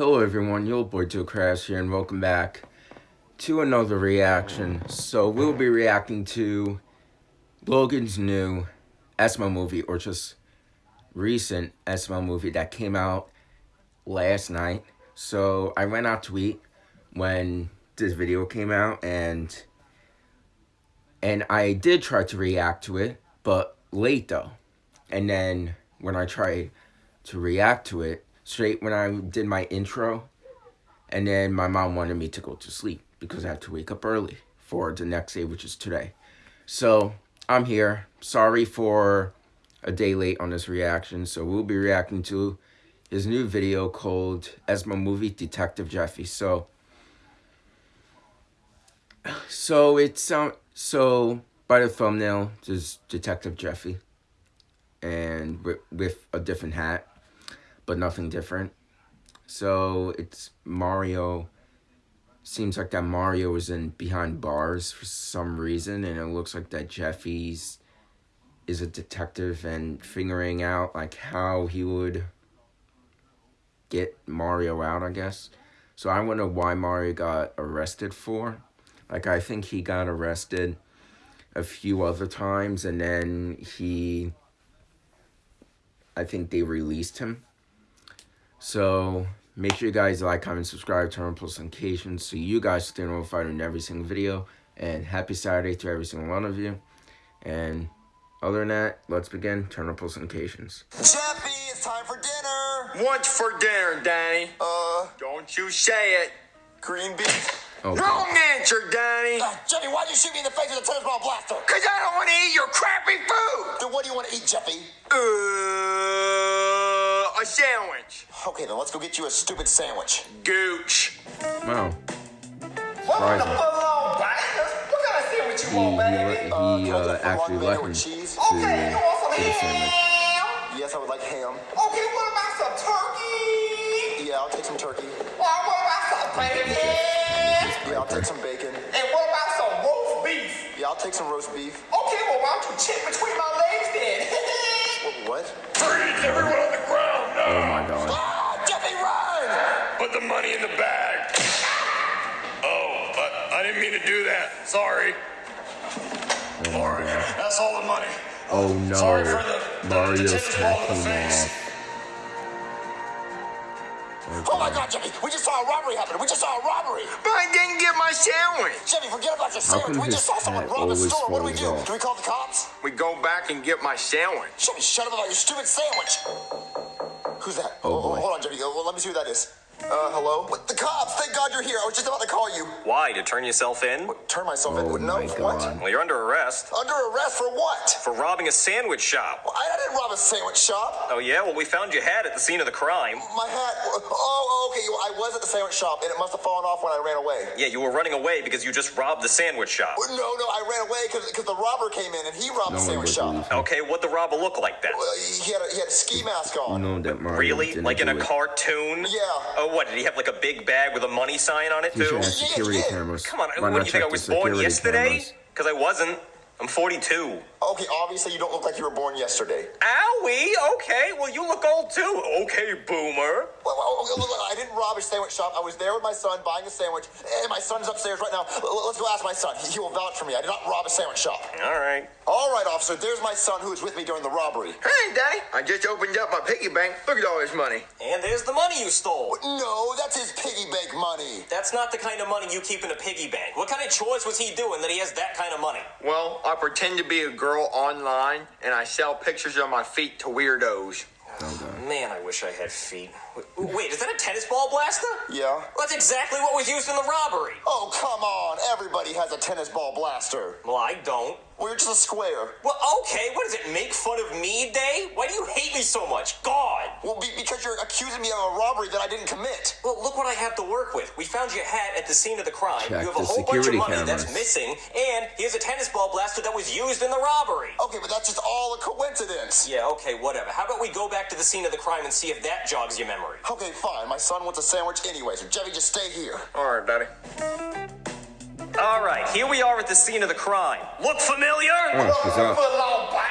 Hello everyone, your boy Joe Crash here and welcome back to another reaction. So we'll be reacting to Logan's new SML movie or just recent SML movie that came out last night. So I went out to eat when this video came out and and I did try to react to it, but late though. And then when I tried to react to it, straight when I did my intro, and then my mom wanted me to go to sleep because I had to wake up early for the next day, which is today. So I'm here. Sorry for a day late on this reaction. So we'll be reacting to his new video called SML Movie Detective Jeffy. So, so it's um, so by the thumbnail, there's Detective Jeffy, and with, with a different hat but nothing different. So it's Mario. Seems like that Mario is in behind bars for some reason, and it looks like that Jeffy's is a detective and figuring out like how he would get Mario out, I guess. So I wonder why Mario got arrested for. Like I think he got arrested a few other times and then he I think they released him so make sure you guys like, comment, subscribe, turn on post notifications so you guys stay notified on every single video. And happy Saturday to every single one of you. And other than that, let's begin. Turn on post notifications. Jeffy, it's time for dinner. What's for dinner, Danny? Uh, Don't you say it. green beef. Oh, Wrong answer, Danny. Uh, Jeffy, why'd you shoot me in the face with a tennis ball blaster? Cause I don't want to eat your crappy food. Then what do you want to eat, Jeffy? Uh, a sandwich. Okay, then let's go get you a stupid sandwich. Gooch. wow. What Surprising. What kind of sandwich He, he, le- Uh, he can I uh, a actually full-on left mayo him with to, cheese? to the sandwich. Yes, I would like ham. Okay, what about some turkey? Yeah, I'll take some turkey. Well, what about some gravy? Yeah, I'll take some bacon. And what about some roast beef? Yeah, I'll take some roast beef. Okay, well, why don't you check between my legs then? What? Freeze everyone on the ground Oh now. Put the money in the bag. Oh, uh, I didn't mean to do that. Sorry. Oh All my god. that's all the money. Oh no. Sorry for the- the Mario's tennis hat the came face. off. Oh my God, Jeffy, we just saw a robbery happen. We just saw a robbery. But I didn't get my sandwich. Jeffy, forget about your sandwich. We just saw someone rob a store. What do we do? off? Do we call the cops? We go back and get my sandwich. Jeffy, shut up about your stupid sandwich. Who's that? Oh, boy. Hold on, Jeffy. Oh, well, let me see who that is. Uh, hello? What, the cops! Thank God you're here. I was just about to call you. Why? To turn yourself in? Turn myself Oh in. No, my what? Well, you're under arrest Under arrest for what? for robbing a sandwich shop. Well, I, I didn't rob a sandwich shop. Oh, yeah? Well, we found your hat at the scene of the crime. My hat. Oh, okay. Well, I was at the sandwich shop, and it must have fallen off when I ran away. Yeah, you were running away because you just robbed the sandwich shop. No, no, I ran away because the robber came in and he robbed No the sandwich shop. Okay, what'd the robber look like then? Well, he had a, he had a ski mask You on. know that Mario Really? didn't Like in a it. cartoon? Yeah. Oh, what? Did he have like a big bag with a money sign on it, He should too? have security yeah. cameras. Come on, Why what not do you think? I was born yesterday? Because I wasn't. I'm 42. Okay, obviously you don't look like you were born yesterday. Owie! Okay, well, you look old too. Okay, boomer. Well, well, well, well, I didn't rob a sandwich shop. I was there with my son buying a sandwich, and my son's upstairs right now. L- Let's go ask my son. He he will vouch for me. I did not rob a sandwich shop. All right. All right, officer. There's my son who was with me during the robbery. Hey, Daddy. I just opened up my piggy bank. Look at all this money. And there's the money you stole. No, that's his piggy bank money. That's not the kind of money you keep in a piggy bank. What kind of chores was he doing that he has that kind of money? Well, I pretend to be a girl online and I sell pictures of my feet to weirdos. Oh. Man, I wish I had feet. Wait, is that a tennis ball blaster? Yeah. Well, that's exactly what was used in the robbery. Oh, come on. Everybody has a tennis ball blaster. Well, I don't. Well, you're just a square. Well, okay, what is it, make fun of me day? Why do you hate me so much? God! Well, be, because you're accusing me of a robbery that I didn't commit. Well, look what I have to work with. We found your hat at the scene of the crime. Check you have a whole bunch of security money that's missing, and here's a tennis ball blaster that was used in the robbery. Okay, but that's just all a coincidence. Yeah, okay, whatever. How about we go back to the scene of the crime and see if that jogs your memory? Okay, fine. My son wants a sandwich anyway, so Jeffy, just stay here. All right, Daddy. All right, here we are at the scene of the crime. Look familiar? Oh, she's up. Foot long bang.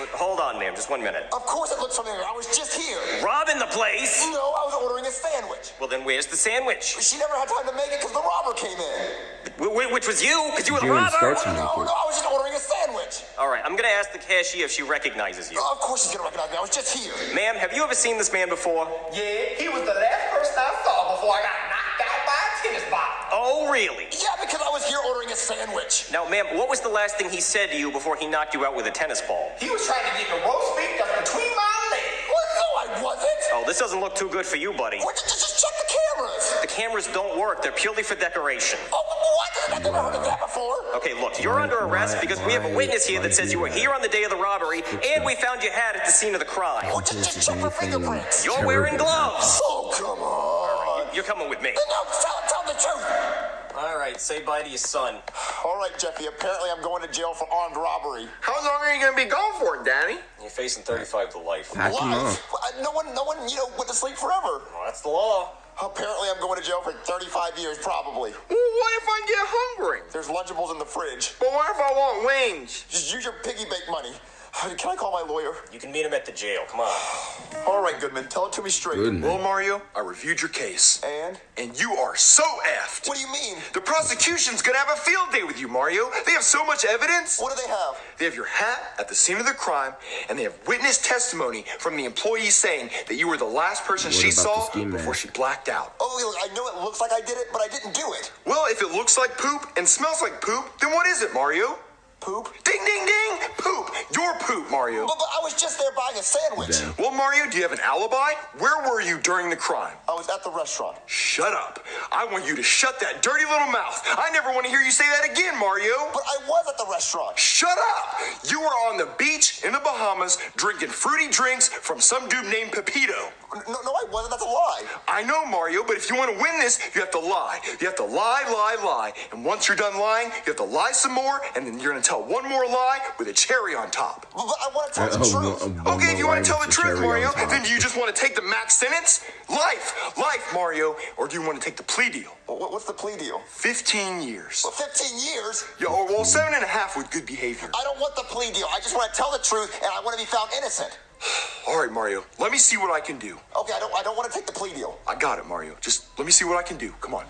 Wait, hold on, ma'am. Just one minute. Of course it looks familiar. I was just here. Robbing the place? No, I was ordering a sandwich. Well, then where's the sandwich? She never had time to make it because the robber came in. Wh- wh- which was you? Because you were the You robber? start No, no, I was just ordering All right, I'm gonna ask the cashier if she recognizes you. Oh, Of course she's gonna recognize me. I was just here. Ma'am, have you ever seen this man before? Yeah, he was the last person I saw before I got knocked out by a tennis ball. Oh, really? Yeah, because I was here ordering a sandwich. Now, ma'am, what was the last thing he said to you before he knocked you out with a tennis ball? He was trying to get the roast beef that's between my legs. What? No, I wasn't. Oh, this doesn't look too good for you, buddy. What? Just, just check the cameras. The cameras don't work. They're purely for decoration. Oh, what? I've never heard of that before. Okay, look, you're under arrest why- because we have a witness here that says you were that? here on the day of the robbery and we found your hat at the scene of the crime. Oh, just, just This is check for fingerprints. You're wearing gloves. Oh, come on. You're coming with me. No, tell, tell the truth. All right, say bye to your son. All right, Jeffy. Apparently, I'm going to jail for armed robbery. How long are you gonna be gone for, Danny? You're facing 35 to life. Pack him up. Life. No one, no one, you know, went to sleep forever. Well, that's the law. Apparently, I'm going to jail for 35 years, probably. Well, what if I get hungry? There's Lunchables in the fridge. But what if I want wings? Just use your piggy bank money. Can I call my lawyer? You can meet him at the jail. Come on. All right, Goodman. Tell it to me straight. Goodman. Well, Mario, I reviewed your case. And? And you are so effed. What do you mean? The prosecution's gonna have a field day with you, Mario. They have so much evidence. What do they have? They have your hat at the scene of the crime, and they have witness testimony from the employee saying that you were the last person What she saw before she blacked out. Oh, look, I know it looks like I did it, but I didn't do it. Well, if it looks like poop and smells like poop, then what is it, Mario? Poop? Ding, ding, ding! Poop! Your poop, Mario. But, but I was just there buying a sandwich. Damn. Well, Mario, do you have an alibi? Where were you during the crime? I was at the restaurant. Shut up. I want you to shut that dirty little mouth. I never want to hear you say that again, Mario. But I was at the restaurant. Shut up! You were on the beach in the Bahamas drinking fruity drinks from some dude named Pepito. No, no, I wasn't. That's a lie. I know, Mario, but if you want to win this, you have to lie. You have to lie, lie, lie. And once you're done lying, you have to lie some more, and then you're going to tell one more lie with a cherry on top. But, but I want to tell the oh, truth. no, Okay, if you want to tell with the truth, Mario, then do you just want to take the max sentence? Life, life, Mario, or do you want to take the plea deal? What- What's the plea deal? 15 years. Well, 15 years? Yeah, or well, seven and a half with good behavior. I don't want the plea deal. I just want to tell the truth, and I want to be found innocent. All right, Mario, let me see what I can do. Okay, I don't. I don't want to take the plea deal. I got it, Mario. Just let me see what I can do. Come on.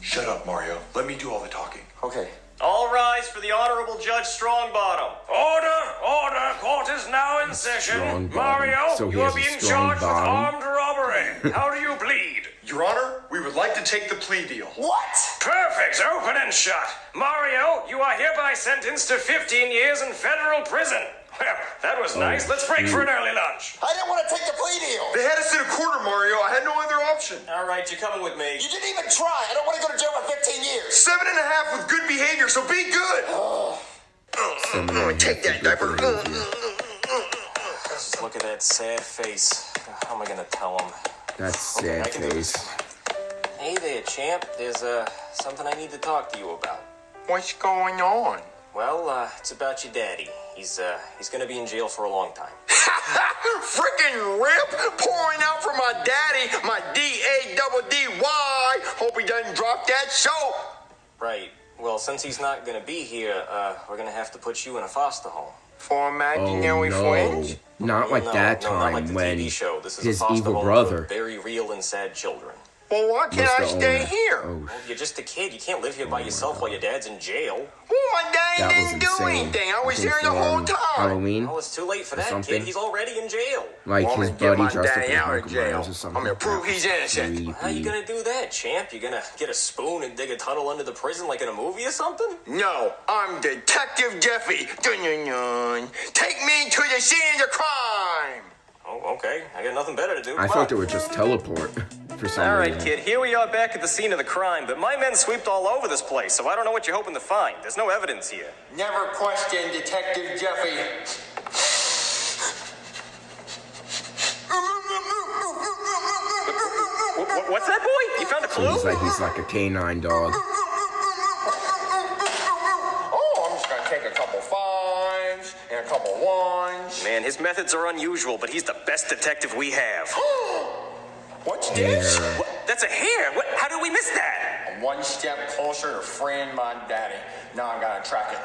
Shut up, Mario. Let me do all the talking. Okay. All rise for the Honorable Judge Strongbottom. Order, order, court is now in session. Strong bottom. Mario, So you are has a being strong charged bottom? with armed robbery. How do you plead? Your Honor, we would like to take the plea deal. What? Perfect, open and shut. Mario, you are hereby sentenced to 15 years in federal prison. Well, that was nice. Let's break for an early lunch. I didn't want to take the plea deal. They had us in a quarter, Mario. I had no other option. All right, you're coming with me. You didn't even try. I don't want to go to jail for 15 years. Seven and a half with good behavior, so be good. Seven and a half Take that diaper. Just look at that sad face. How am I gonna tell him? That's Okay, I sad can do face. Hey there, champ. There's uh something I need to talk to you about. What's going on? Well, uh, it's about your daddy. He's uh he's gonna be in jail for a long time. Freaking rip pouring out for my daddy, my D A double D Y. Hope he doesn't drop that soap. Right. Well, since he's not gonna be here, uh, we're gonna have to put you in a foster home. For Oh imaginary no. friends? Not like no, that no, time not like the when TV show. This is his a foster evil home brother for very real and sad children. Well, why can't was I stay owner. here? Oh, Well, you're just a kid. You can't live here by oh, yourself while your dad's in jail. Well, my daddy that didn't do insane. anything. I was think here the for, whole time. Halloween, Well, it's too late for that something. kid. He's already in jail. like Want his me to get buddy my dressed up daddy as out of Michael jail. Myers or something. I'm gonna prove That he's was innocent. How you creepy. gonna do that, champ? You gonna get a spoon and dig a tunnel under the prison like in a movie or something? No, I'm Detective Jeffy. Dun, dun, dun. Take me to the scene of the crime. Oh, okay. I got nothing better to do. I Come thought on. they would just teleport for some All right, reason. kid. Here we are back at the scene of the crime, but my men sweeped all over this place, so I don't know what you're hoping to find. There's no evidence here. Never question Detective Jeffy. Wh- wh- what's that, boy? You found a So clue? he's like he's like a canine dog. Oh, I'm just gonna take a couple fives and a couple ones. Man, his methods are unusual, but he's the best detective we have. What's this? What? That's a hair. What? How did we miss that? One step closer to freeing my daddy. Now I gotta track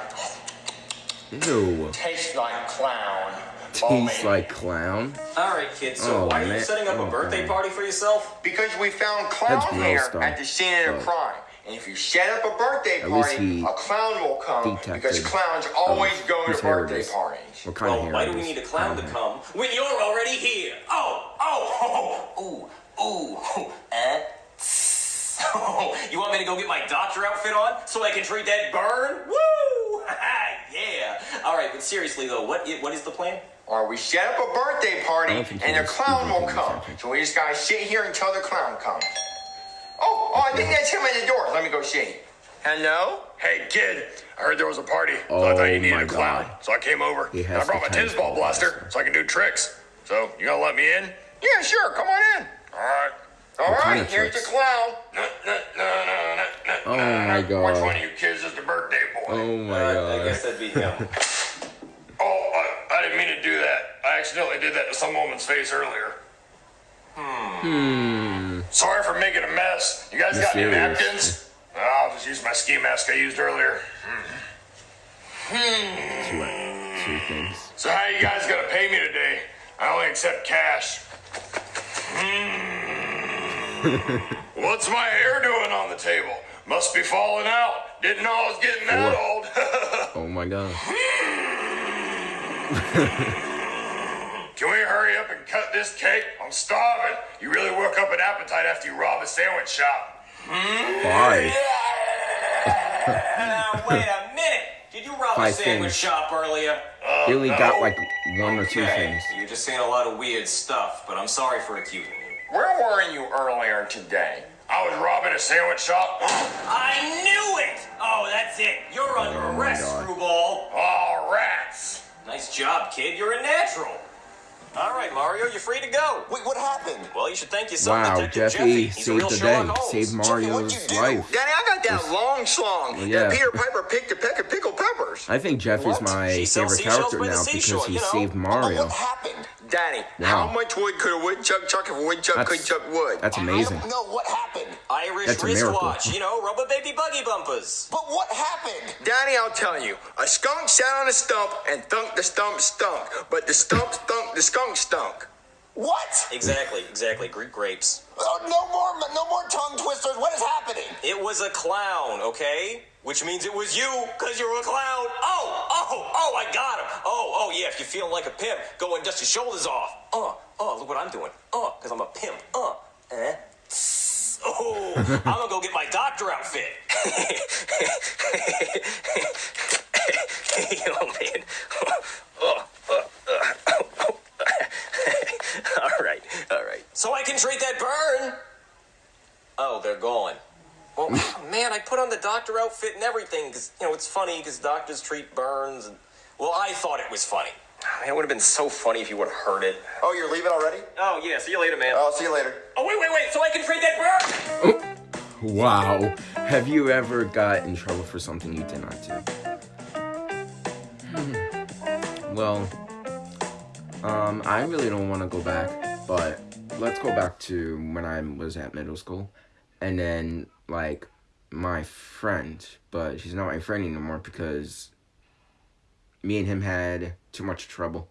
it. Ew. Tastes like clown. Tastes man. like clown. All right, kid. So Oh, why are you setting up a Oh, birthday God. party for yourself? Because we found clown That's hair though. at the scene of the crime. And if you set up a birthday At party, a clown will come because clowns always um, go to birthday parties. What kind of Well, hair why do we need a clown to hair. come when you're already here? Oh, oh, oh, ooh, ooh, eh? Oh, you want me to go get my doctor outfit on so I can treat that burn? Woo! yeah. All right, but seriously though, what what is the plan? Or we set up a birthday party I don't think and he the clown will thinking come. So we just gotta sit here until the clown comes. Oh, oh, I think that's him at the door. Let me go see. Hello? Hey, kid, I heard there was a party, so I thought Oh you needed a clown. God. So I came over. He and has I brought my tennis tennis ball ball blaster blaster. so I can do tricks. So, you gonna let me in? Yeah, sure. Come on in. All right. All kind right, here's tricks? the clown. No, no, no, Oh my. God. Which one of you kids is the birthday boy? Oh my Uh, god. I guess that'd be him. Oh, I, I didn't mean to do that. I accidentally did that to some woman's face earlier. Hmm. Sorry for making a mess. You guys got any Mysterious. napkins? I'll just use my ski mask I used earlier. Two, two things. So how you guys gonna pay me today? I only accept cash. Hmm. What's my hair doing on the table? Must be falling out. Didn't know I was getting that Four. old. Oh my god. Can we hurry up and cut this cake? I'm starving. You really work up an appetite after you rob a sandwich shop. Five. now wait a minute. Did you rob a sandwich things. shop earlier? He only got like one or two Okay, things. You're just saying a lot of weird stuff, but I'm sorry for accusing you. Where were you earlier today? I was robbing a sandwich shop. I knew it! Oh, that's it. You're under Oh arrest, God. screwball. Oh, rats. Nice job, kid. You're a natural. All right, Mario, you're free to go. Wait, what happened? Well, you should thank your son, Wow, Detective Jeffy He's a real saved the day. Saved Mario's you do? life. Danny, I got that long song Well, yeah. that Peter Piper picked a peck of pickled peppers. I think Jeff is my She favorite character now seashore, because he you know? saved Mario. what happened? Danny, Wow. how much wood could a woodchuck chuck if a woodchuck could chuck wood? that's I amazing. don't know what happened. Irish That's wristwatch, you know, rubber baby buggy bumpers. But what happened? Danny, I'll tell you. A skunk sat on a stump and thunk the stump stunk, but the stump stunk the skunk stunk. What? Exactly, exactly. Greek grapes. Oh, no more, no more tongue twisters. What is happening? It was a clown, okay? Which means it was you, because you're a clown. Oh, oh, oh, I got him. Oh, oh, yeah, if you're feeling like a pimp, go and dust your shoulders off. Uh, uh, look what I'm doing. Uh, because I'm a pimp. Uh, eh? Oh, I'm gonna go get my doctor outfit. oh, man. Oh, uh, uh, all right, all right. So I can treat that burn. Oh, they're gone. Well, man, I put on the doctor outfit and everything because you know it's funny because doctors treat burns. And, well, I thought it was funny. Man, it would have been so funny if you would have heard it. Oh, you're leaving already? Oh yeah, see you later, man. I'll see you later. oh wait, wait, wait! So I can treat that burn? Wow. Have you ever got in trouble for something you did not do? Well, um, I really don't want to go back, but let's go back to when I was at middle school. And then, like, my friend, but she's not my friend anymore because me and him had too much trouble.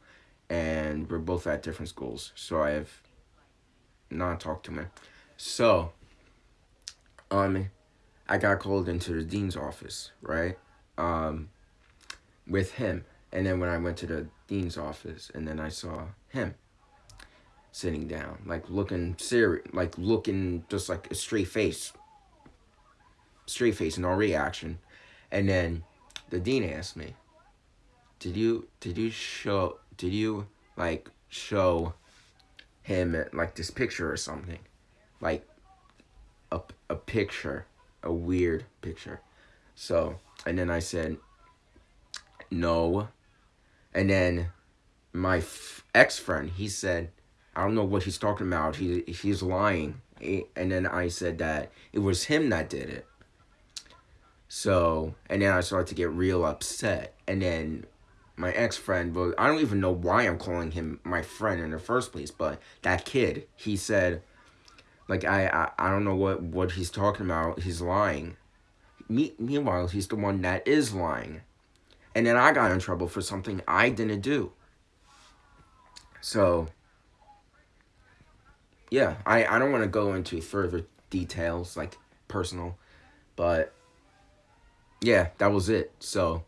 And we're both at different schools, so I have not talked to him. So, um I got called into the dean's office, right? Um with him. And then when I went to the dean's office and then I saw him sitting down, like looking serious, like looking just like a straight face. Straight face, no reaction. And then the dean asked me, "Did you did you show did you like show him like this picture or something?" Like a, a picture, a weird picture. So, and then I said, no. And then my ex friend, he said, I don't know what he's talking about. He he's lying. And then I said that it was him that did it. So, and then I started to get real upset. And then my ex friend, well, I don't even know why I'm calling him my friend in the first place, but that kid, he said, like I, I I don't know what what he's talking about. He's lying. Me, meanwhile, he's the one that is lying. and then I got in trouble for something I didn't do. So, yeah, I, I don't want to go into further details, like personal, but yeah, that was it. So,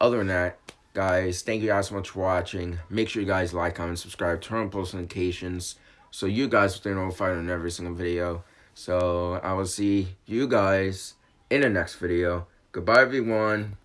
other than that, guys, thank you guys so much for watching. Make sure you guys like, comment, subscribe, turn on post notifications so you guys will stay notified on every single video. So, I will see you guys in the next video. Goodbye, everyone.